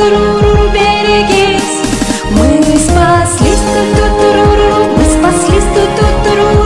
ту-ру-ру-ру, берегись Мы спаслись, ту-ту-ру-ру, мы спаслись, ту-ту-ру-ру